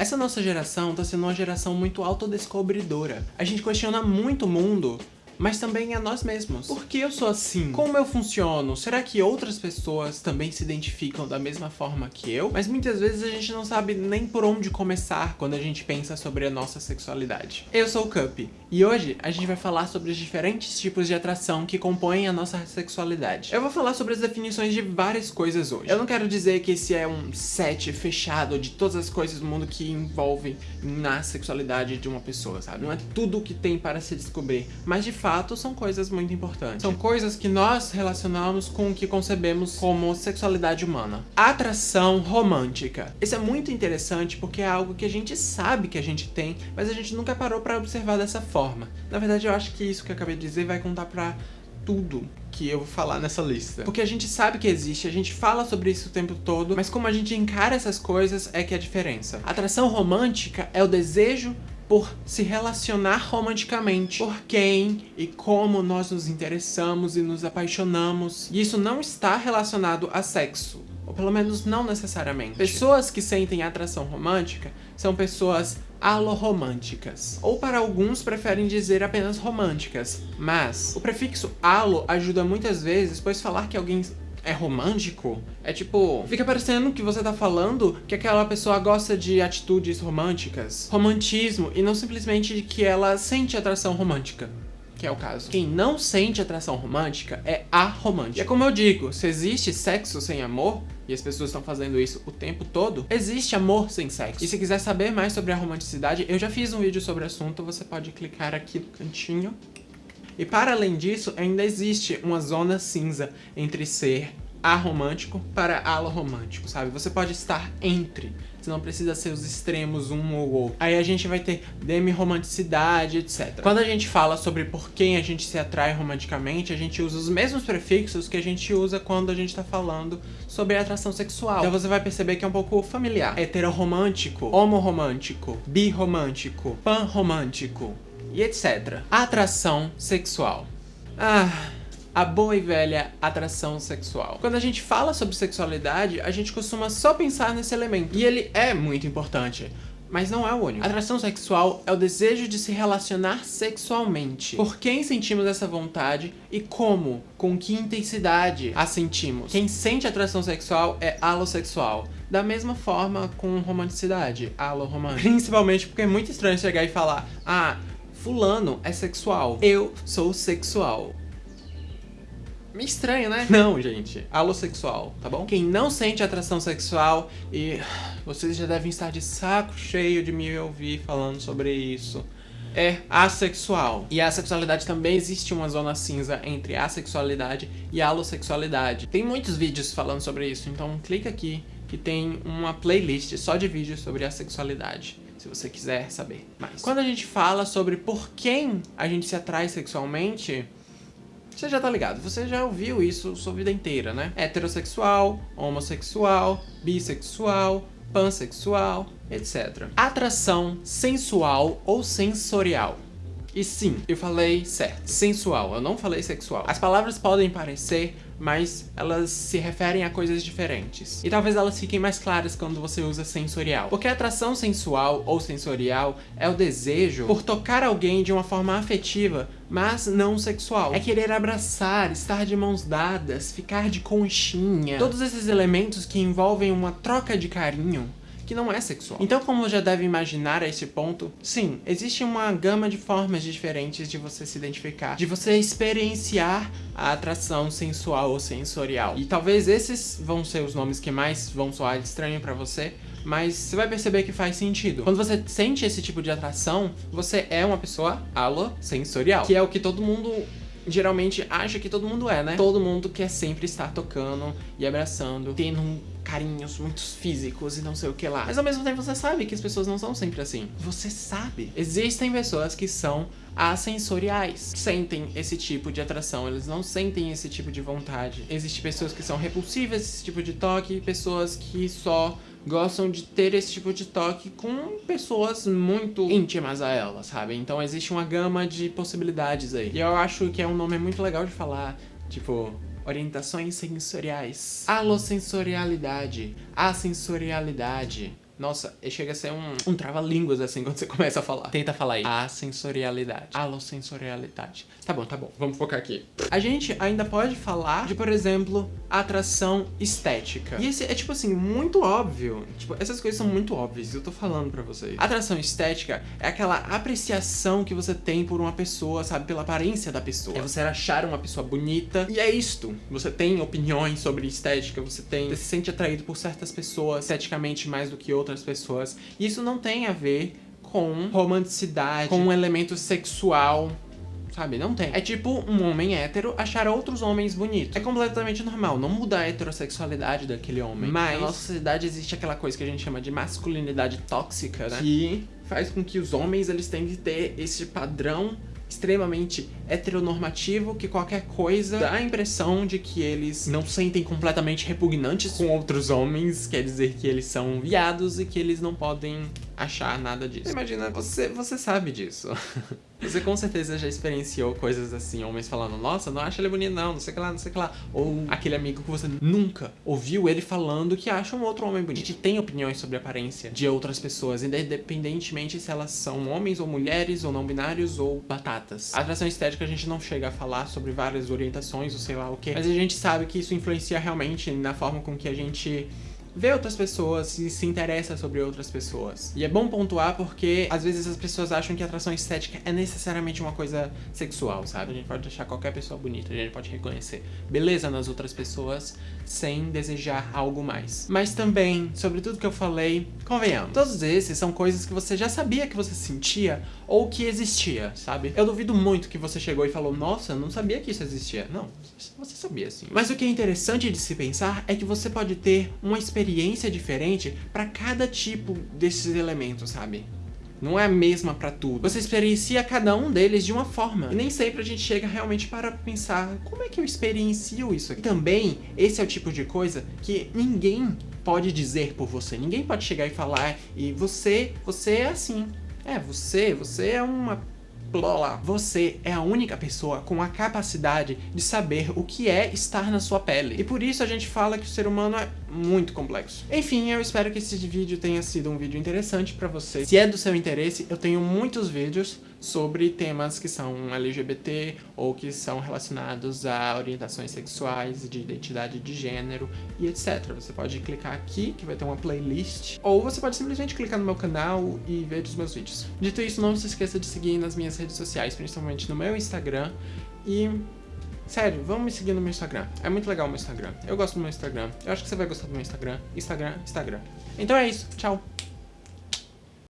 Essa nossa geração tá sendo uma geração muito autodescobridora. A gente questiona muito o mundo mas também a nós mesmos. Por que eu sou assim? Como eu funciono? Será que outras pessoas também se identificam da mesma forma que eu? Mas muitas vezes a gente não sabe nem por onde começar quando a gente pensa sobre a nossa sexualidade. Eu sou o Cup, e hoje a gente vai falar sobre os diferentes tipos de atração que compõem a nossa sexualidade. Eu vou falar sobre as definições de várias coisas hoje. Eu não quero dizer que esse é um set fechado de todas as coisas do mundo que envolvem na sexualidade de uma pessoa, sabe? Não é tudo que tem para se descobrir, mas de fato fato são coisas muito importantes. São coisas que nós relacionamos com o que concebemos como sexualidade humana. Atração romântica. Isso é muito interessante porque é algo que a gente sabe que a gente tem, mas a gente nunca parou para observar dessa forma. Na verdade, eu acho que isso que eu acabei de dizer vai contar pra tudo que eu vou falar nessa lista. Porque a gente sabe que existe, a gente fala sobre isso o tempo todo, mas como a gente encara essas coisas é que é a diferença. Atração romântica é o desejo por se relacionar romanticamente, por quem e como nós nos interessamos e nos apaixonamos. E isso não está relacionado a sexo, ou pelo menos não necessariamente. Pessoas que sentem atração romântica são pessoas aloromânticas. Ou para alguns preferem dizer apenas românticas, mas o prefixo alo ajuda muitas vezes, pois falar que alguém é romântico, é tipo... Fica parecendo que você tá falando que aquela pessoa gosta de atitudes românticas, romantismo, e não simplesmente que ela sente atração romântica. Que é o caso. Quem não sente atração romântica é aromântico. E é como eu digo, se existe sexo sem amor, e as pessoas estão fazendo isso o tempo todo, existe amor sem sexo. E se quiser saber mais sobre a romanticidade, eu já fiz um vídeo sobre o assunto, você pode clicar aqui no cantinho e para além disso, ainda existe uma zona cinza entre ser aromântico para aloromântico, sabe? Você pode estar entre, você não precisa ser os extremos um ou outro. Aí a gente vai ter demi-romanticidade, etc. Quando a gente fala sobre por quem a gente se atrai romanticamente, a gente usa os mesmos prefixos que a gente usa quando a gente tá falando sobre atração sexual. Então você vai perceber que é um pouco familiar. Heteroromântico, homoromântico, biromântico, panromântico, e etc. Atração sexual. Ah, a boa e velha atração sexual. Quando a gente fala sobre sexualidade, a gente costuma só pensar nesse elemento. E ele é muito importante. Mas não é o único. Atração sexual é o desejo de se relacionar sexualmente. Por quem sentimos essa vontade e como, com que intensidade a sentimos. Quem sente atração sexual é alossexual. Da mesma forma com romanticidade, aloromântico. Principalmente porque é muito estranho chegar e falar, ah, fulano é sexual, eu sou sexual. Me estranho, né? Não, gente. Alossexual, tá bom? Quem não sente atração sexual e vocês já devem estar de saco cheio de me ouvir falando sobre isso é assexual. E a sexualidade também existe uma zona cinza entre a sexualidade e a alossexualidade. Tem muitos vídeos falando sobre isso, então clica aqui que tem uma playlist só de vídeos sobre a sexualidade se você quiser saber mais. Quando a gente fala sobre por quem a gente se atrai sexualmente, você já tá ligado, você já ouviu isso sua vida inteira, né? Heterossexual, homossexual, bissexual, pansexual, etc. Atração sensual ou sensorial. E sim, eu falei certo, sensual, eu não falei sexual. As palavras podem parecer, mas elas se referem a coisas diferentes. E talvez elas fiquem mais claras quando você usa sensorial. Porque a atração sensual ou sensorial é o desejo por tocar alguém de uma forma afetiva, mas não sexual. É querer abraçar, estar de mãos dadas, ficar de conchinha. Todos esses elementos que envolvem uma troca de carinho que não é sexual. Então, como já deve imaginar a esse ponto, sim, existe uma gama de formas diferentes de você se identificar, de você experienciar a atração sensual ou sensorial. E talvez esses vão ser os nomes que mais vão soar estranho pra você, mas você vai perceber que faz sentido. Quando você sente esse tipo de atração, você é uma pessoa alosensorial, que é o que todo mundo geralmente acha que todo mundo é, né? Todo mundo quer sempre estar tocando e abraçando, tendo um carinhos muito físicos e não sei o que lá. Mas ao mesmo tempo você sabe que as pessoas não são sempre assim. Você sabe. Existem pessoas que são assensoriais, sentem esse tipo de atração, eles não sentem esse tipo de vontade. Existem pessoas que são repulsivas esse tipo de toque, pessoas que só gostam de ter esse tipo de toque com pessoas muito íntimas a elas, sabe? Então existe uma gama de possibilidades aí. E eu acho que é um nome muito legal de falar, tipo, orientações sensoriais, alosensorialidade, assensorialidade, Nossa, chega a ser um, um trava-línguas assim quando você começa a falar. Tenta falar aí. A sensorialidade. Alossensorialidade. Tá bom, tá bom. Vamos focar aqui. A gente ainda pode falar de, por exemplo, atração estética. E esse é, tipo assim, muito óbvio. Tipo, essas coisas são muito óbvias. Eu tô falando pra vocês. Atração estética é aquela apreciação que você tem por uma pessoa, sabe? Pela aparência da pessoa. É você achar uma pessoa bonita. E é isto. Você tem opiniões sobre estética, você tem... Você se sente atraído por certas pessoas esteticamente mais do que outras outras pessoas. Isso não tem a ver com romanticidade, com um elemento sexual, sabe? Não tem. É tipo um homem hétero achar outros homens bonitos. É completamente normal, não muda a heterossexualidade daquele homem. Mas na nossa sociedade existe aquela coisa que a gente chama de masculinidade tóxica, né? Que faz com que os homens eles tenham que ter esse padrão extremamente heteronormativo que qualquer coisa dá a impressão de que eles não sentem completamente repugnantes com outros homens, quer dizer que eles são viados e que eles não podem achar nada disso. Imagina, você, você sabe disso. Você com certeza já experienciou coisas assim, homens falando, nossa, não acha ele bonito não, não sei o que lá, não sei o que lá. Ou aquele amigo que você nunca ouviu ele falando que acha um outro homem bonito. A gente tem opiniões sobre a aparência de outras pessoas, independentemente se elas são homens ou mulheres, ou não binários, ou batatas. A atração estética a gente não chega a falar sobre várias orientações, ou sei lá o que, mas a gente sabe que isso influencia realmente na forma com que a gente vê outras pessoas e se interessa sobre outras pessoas. E é bom pontuar porque às vezes as pessoas acham que atração estética é necessariamente uma coisa sexual, sabe? A gente pode achar qualquer pessoa bonita, a gente pode reconhecer beleza nas outras pessoas sem desejar algo mais. Mas também, sobre tudo que eu falei, convenhamos, todos esses são coisas que você já sabia que você sentia ou que existia, sabe? Eu duvido muito que você chegou e falou, nossa, eu não sabia que isso existia. Não, você sabia sim. Mas o que é interessante de se pensar é que você pode ter uma experiência experiência diferente para cada tipo desses elementos, sabe? Não é a mesma para tudo. Você experiencia cada um deles de uma forma. E nem sempre a gente chega realmente para pensar como é que eu experiencio isso aqui. Também, esse é o tipo de coisa que ninguém pode dizer por você. Ninguém pode chegar e falar e você, você é assim. É, você, você é uma Lola, você é a única pessoa com a capacidade de saber o que é estar na sua pele. E por isso a gente fala que o ser humano é muito complexo. Enfim, eu espero que esse vídeo tenha sido um vídeo interessante pra você. Se é do seu interesse, eu tenho muitos vídeos sobre temas que são LGBT ou que são relacionados a orientações sexuais, de identidade de gênero e etc. Você pode clicar aqui, que vai ter uma playlist, ou você pode simplesmente clicar no meu canal e ver os meus vídeos. Dito isso, não se esqueça de seguir nas minhas redes sociais, principalmente no meu Instagram e... Sério, vamos me seguir no meu Instagram. É muito legal o meu Instagram. Eu gosto do meu Instagram. Eu acho que você vai gostar do meu Instagram. Instagram, Instagram. Então é isso. Tchau.